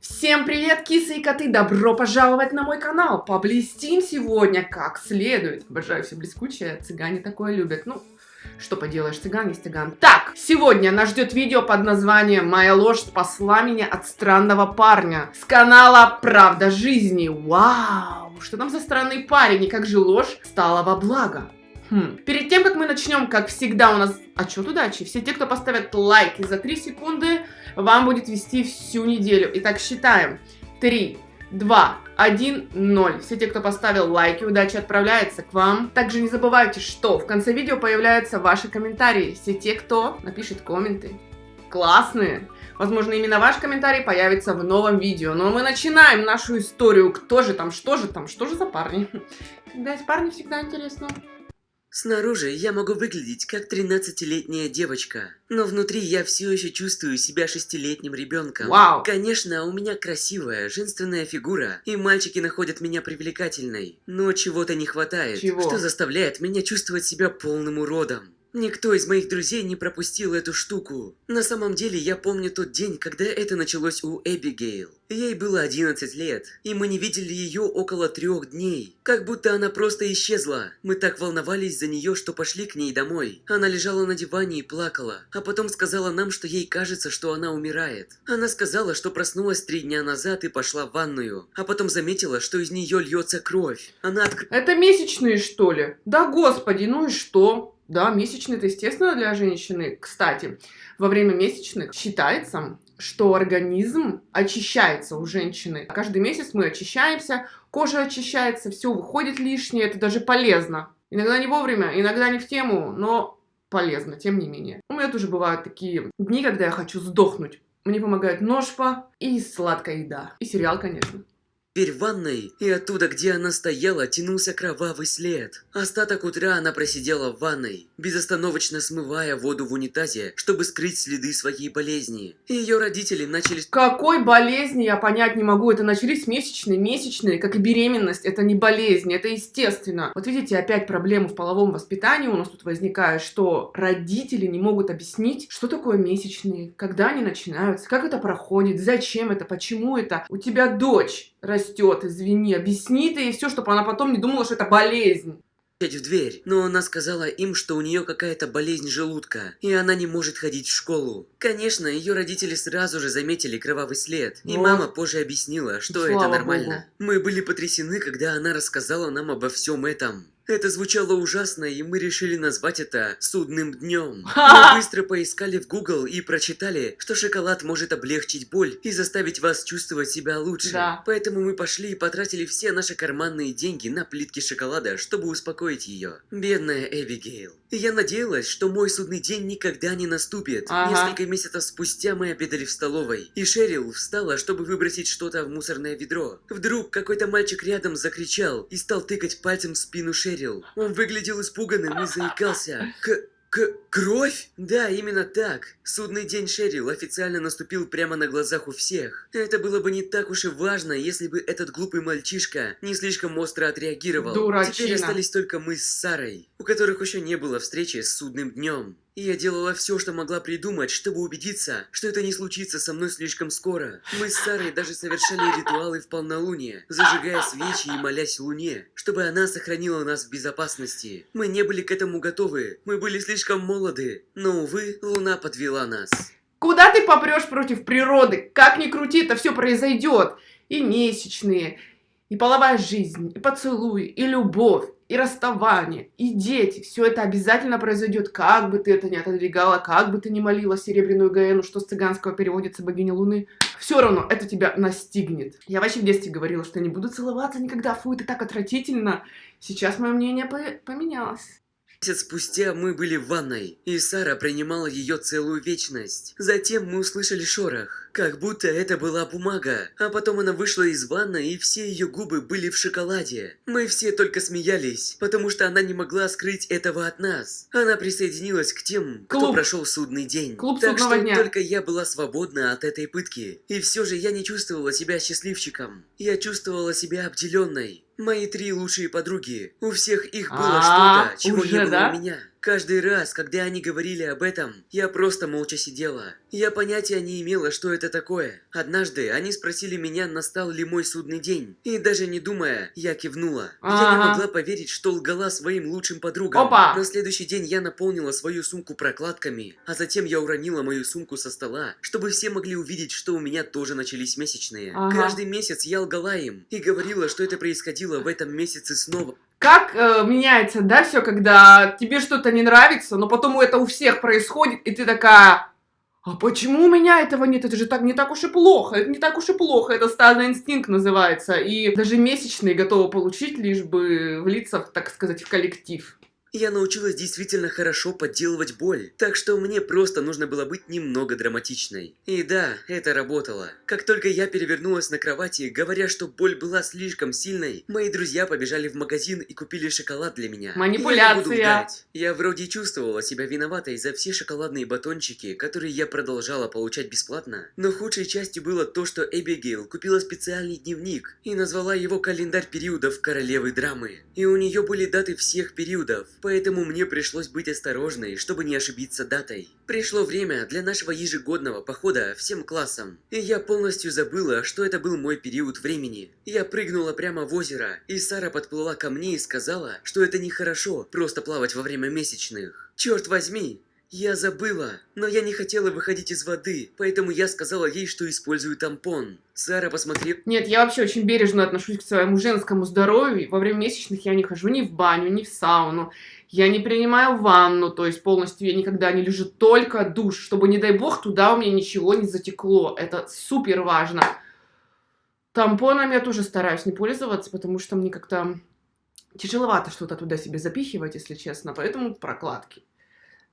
Всем привет, кисы и коты! Добро пожаловать на мой канал! Поблестим сегодня как следует. Обожаю все блескучее, цыгане такое любят. Ну, что поделаешь, цыган есть цыган. Так, сегодня нас ждет видео под названием «Моя ложь спасла меня от странного парня» с канала «Правда жизни». Вау! Что там за странный парень и как же ложь стала во благо? Хм. Перед тем, как мы начнем, как всегда, у нас отчет удачи. Все те, кто поставят лайки за 3 секунды, вам будет вести всю неделю. Итак, считаем. 3, 2, 1, 0. Все те, кто поставил лайки, удачи отправляется к вам. Также не забывайте, что в конце видео появляются ваши комментарии. Все те, кто напишет комменты. Классные! Возможно, именно ваш комментарий появится в новом видео. Но мы начинаем нашу историю. Кто же там, что же там, что же за парни? Когда есть парни, всегда интересно. Снаружи я могу выглядеть как 13-летняя девочка, но внутри я все еще чувствую себя шестилетним ребенком. Вау! Конечно, у меня красивая, женственная фигура, и мальчики находят меня привлекательной, но чего-то не хватает, Чего? что заставляет меня чувствовать себя полным уродом. Никто из моих друзей не пропустил эту штуку. На самом деле, я помню тот день, когда это началось у Эбигейл. Ей было 11 лет, и мы не видели ее около трех дней. Как будто она просто исчезла. Мы так волновались за нее, что пошли к ней домой. Она лежала на диване и плакала, а потом сказала нам, что ей кажется, что она умирает. Она сказала, что проснулась три дня назад и пошла в ванную, а потом заметила, что из нее льется кровь. Она открыла... Это месячные, что ли? Да господи, ну и что? Да, месячные это естественно для женщины. Кстати, во время месячных считается, что организм очищается у женщины. Каждый месяц мы очищаемся, кожа очищается, все выходит лишнее, это даже полезно. Иногда не вовремя, иногда не в тему, но полезно, тем не менее. У меня тоже бывают такие дни, когда я хочу сдохнуть. Мне помогает ножпа и сладкая еда. И сериал, конечно. Дверь в ванной, и оттуда, где она стояла, тянулся кровавый след. Остаток утра она просидела в ванной, безостановочно смывая воду в унитазе, чтобы скрыть следы своей болезни. Ее родители начали... Какой болезни я понять не могу. Это начались месячные, месячные, как и беременность. Это не болезнь, это естественно. Вот видите, опять проблемы в половом воспитании у нас тут возникают, что родители не могут объяснить, что такое месячные, когда они начинаются, как это проходит, зачем это, почему это. У тебя дочь растет, извини, объясни ты ей все, чтобы она потом не думала, что это болезнь. в дверь, но она сказала им, что у нее какая-то болезнь желудка, и она не может ходить в школу. Конечно, ее родители сразу же заметили кровавый след, и Вот. мама позже объяснила, что Слава это нормально. Мы были потрясены, когда она рассказала нам обо всем этом. Это звучало ужасно, и мы решили назвать это «Судным днем». Мы быстро поискали в Google и прочитали, что шоколад может облегчить боль и заставить вас чувствовать себя лучше. Да. Поэтому мы пошли и потратили все наши карманные деньги на плитки шоколада, чтобы успокоить ее. Бедная Эбигейл. И я надеялась, что мой судный день никогда не наступит. Ага. Несколько месяцев спустя мы обедали в столовой, и Шерил встала, чтобы выбросить что-то в мусорное ведро. Вдруг какой-то мальчик рядом закричал и стал тыкать пальцем в спину Шерил. Он выглядел испуганным и заикался. К... К... Кровь? Да, именно так. Судный день Шерил официально наступил прямо на глазах у всех. Это было бы не так уж и важно, если бы этот глупый мальчишка не слишком остро отреагировал. Дурачина. Теперь остались только мы с Сарой, у которых еще не было встречи с судным днем. И я делала все, что могла придумать, чтобы убедиться, что это не случится со мной слишком скоро. Мы с Сарой даже совершали ритуалы в полнолуние, зажигая свечи и молясь Луне, чтобы она сохранила нас в безопасности. Мы не были к этому готовы, мы были слишком молоды, но, увы, Луна подвела нас. Куда ты попрешь против природы? Как ни крути, это все произойдет. И месячные, и половая жизнь, и поцелуй, и любовь, и расставание, и дети. Все это обязательно произойдет, как бы ты это ни отодвигала, как бы ты ни молила Серебряную Гаэну, что с цыганского переводится богиня Луны. Все равно это тебя настигнет. Я вообще в детстве говорила, что не буду целоваться никогда, фу, это так отвратительно. Сейчас мое мнение по- поменялось. Месяц спустя мы были в ванной, и Сара принимала ее целую вечность. Затем мы услышали шорох, как будто это была бумага. А потом она вышла из ванной, и все ее губы были в шоколаде. Мы все только смеялись, потому что она не могла скрыть этого от нас. Она присоединилась к тем, кто Клуб. прошел судный день. Клуб так что дня. только я была свободна от этой пытки. И все же я не чувствовала себя счастливчиком. Я чувствовала себя обделенной. Мои три лучшие подруги. У всех их было А, что-то, чего не было да? у меня. Каждый раз, когда они говорили об этом, я просто молча сидела. Я понятия не имела, что это такое. Однажды они спросили меня, настал ли мой судный день. И даже не думая, я кивнула. Я не могла поверить, что лгала своим лучшим подругам. Опа! На следующий день я наполнила свою сумку прокладками, а затем я уронила мою сумку со стола, чтобы все могли увидеть, что у меня тоже начались месячные. Ага. Каждый месяц я лгала им и говорила, что это происходило в этом месяце снова. Как э, меняется, да, все, когда тебе что-то не нравится, но потом это у всех происходит, и ты такая, а почему у меня этого нет? Это же так не так уж и плохо, это не так уж и плохо, это стадный инстинкт называется. И даже месячные готовы получить, лишь бы влиться, так сказать, в коллектив. Я научилась действительно хорошо подделывать боль, так что мне просто нужно было быть немного драматичной. И да, это работало. Как только я перевернулась на кровати, говоря, что боль была слишком сильной, мои друзья побежали в магазин и купили шоколад для меня. Я не буду Манипуляция. лгать. Я вроде чувствовала себя виноватой за все шоколадные батончики, которые я продолжала получать бесплатно. Но худшей частью было то, что Эбигейл купила специальный дневник и назвала его «Календарь периодов королевы драмы». И у нее были даты всех периодов, поэтому мне пришлось быть осторожной, чтобы не ошибиться датой. Пришло время для нашего ежегодного похода всем классам, и я полностью забыла, что это был мой период времени. Я прыгнула прямо в озеро, и Сара подплыла ко мне и сказала, что это нехорошо просто плавать во время месячных. Черт возьми, я забыла, но я не хотела выходить из воды, поэтому я сказала ей, что использую тампон. Сара посмотрела Нет, я вообще очень бережно отношусь к своему женскому здоровью. Во время месячных я не хожу ни в баню, ни в сауну. Я не принимаю ванну, то есть полностью я никогда не лежу, только душ, чтобы, не дай бог, туда у меня ничего не затекло. Это супер важно. Тампоном я тоже стараюсь не пользоваться, потому что мне как-то тяжеловато что-то туда себе запихивать, если честно, поэтому прокладки.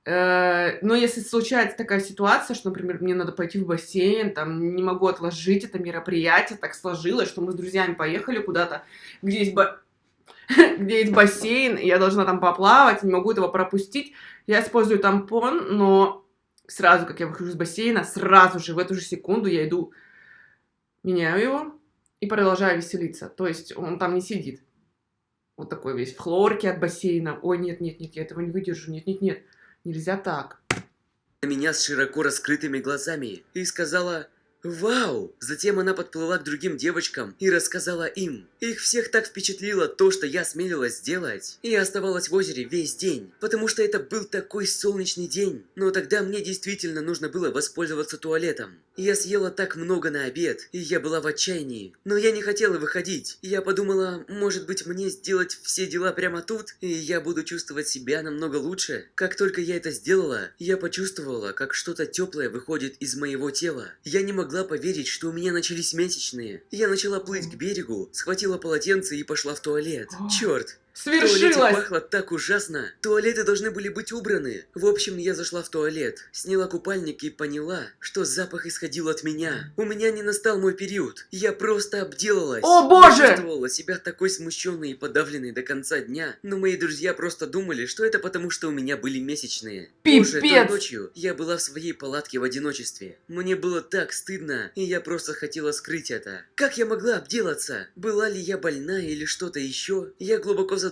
Э, Но если случается такая ситуация, что, например, мне надо пойти в бассейн, там, не могу отложить это мероприятие, так сложилось, что мы с друзьями поехали куда-то, где есть, ба- где есть бассейн, и я должна там поплавать, не могу этого пропустить, я использую тампон, но сразу, как я выхожу из бассейна, сразу же, в эту же секунду я иду, меняю его и продолжаю веселиться. То есть он там не сидит. Вот такой весь в хлорке от бассейна. Ой, нет, нет, нет, я этого не выдержу. Нет, нет, нет. Нельзя так. на меня с широко раскрытыми глазами и сказала «Вау!». Затем она подплыла к другим девочкам и рассказала им. Их всех так впечатлило то, что я смелилась сделать. И я оставалась в озере весь день, потому что это был такой солнечный день. Но тогда мне действительно нужно было воспользоваться туалетом. Я съела так много на обед, и я была в отчаянии. Но я не хотела выходить. Я подумала, может быть мне сделать все дела прямо тут, и я буду чувствовать себя намного лучше. Как только я это сделала, я почувствовала, как что-то теплое выходит из моего тела. Я не могла поверить, что у меня начались месячные. Я начала плыть к берегу, схватила полотенце и пошла в туалет. Черт! В Свершилось! пахло так ужасно. Туалеты должны были быть убраны. В общем, я зашла в туалет, сняла купальник и поняла, что запах исходил от меня. У меня не настал мой период. Я просто обделалась. О, боже! Я чувствовала себя такой смущенной и подавленной до конца дня, но мои друзья просто думали, что это потому, что у меня были месячные. Той Пипец! ночью я была в своей палатке в одиночестве. Мне было так стыдно, и я просто хотела скрыть это. Как я могла обделаться? Была ли я больна или что-то еще? Я глубоко задумалась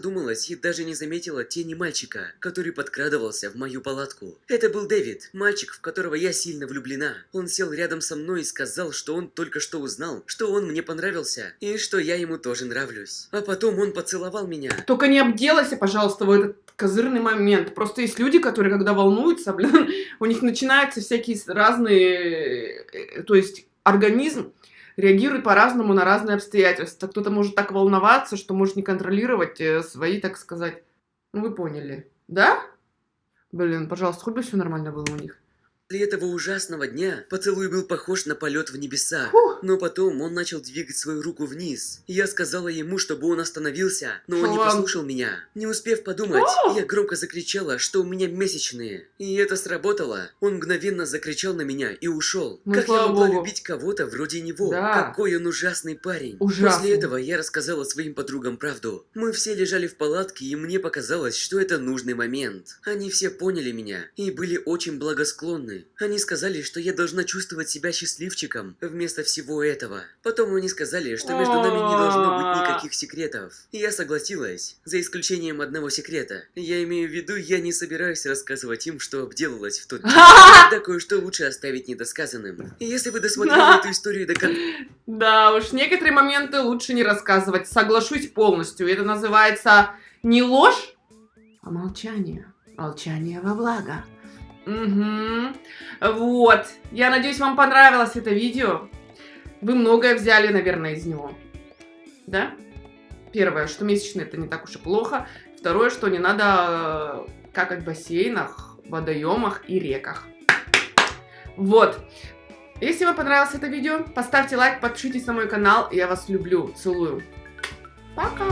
и даже не заметила тени мальчика, который подкрадывался в мою палатку. Это был Дэвид, мальчик, в которого я сильно влюблена. Он сел рядом со мной и сказал, что он только что узнал, что он мне понравился, и что я ему тоже нравлюсь. А потом он поцеловал меня. Только не обделайся, пожалуйста, в этот козырный момент. Просто есть люди, которые, когда волнуются, блин, у них начинаются всякие разные... э, То есть организм реагирует по-разному на разные обстоятельства. Кто-то может так волноваться, что может не контролировать э, свои, так сказать... Ну, вы поняли. Да? Блин, пожалуйста, хоть бы все нормально было у них. После этого ужасного дня поцелуй был похож на полет в небеса. Но потом он начал двигать свою руку вниз. Я сказала ему, чтобы он остановился, но он не послушал меня. Не успев подумать, я громко закричала, что у меня месячные. И это сработало. Он мгновенно закричал на меня и ушел. Ну, как я могла богу. любить кого-то вроде него? Да. Какой он ужасный парень. Ужасный. После этого я рассказала своим подругам правду. Мы все лежали в палатке, и мне показалось, что это нужный момент. Они все поняли меня и были очень благосклонны. Стороны. Они сказали, что я должна чувствовать себя счастливчиком вместо всего этого. Потом они сказали, что между нами не должно быть никаких секретов. Я согласилась, за исключением одного секрета. Я имею в виду, я не собираюсь рассказывать им, что обделалась в тот день. Тогда кое-что лучше оставить недосказанным. Если вы досмотрели эту историю до конца... Да уж, некоторые моменты лучше не рассказывать. Соглашусь полностью. Это называется не ложь, а молчание. Молчание во благо. Угу. Вот. Я надеюсь, вам понравилось это видео. Вы многое взяли, наверное, из него. Да? Первое, что месячные это не так уж и плохо. Второе, что не надо э, какать в бассейнах, водоемах и реках. Вот. Если вам понравилось это видео, поставьте лайк, подпишитесь на мой канал. Я вас люблю. Целую. Пока!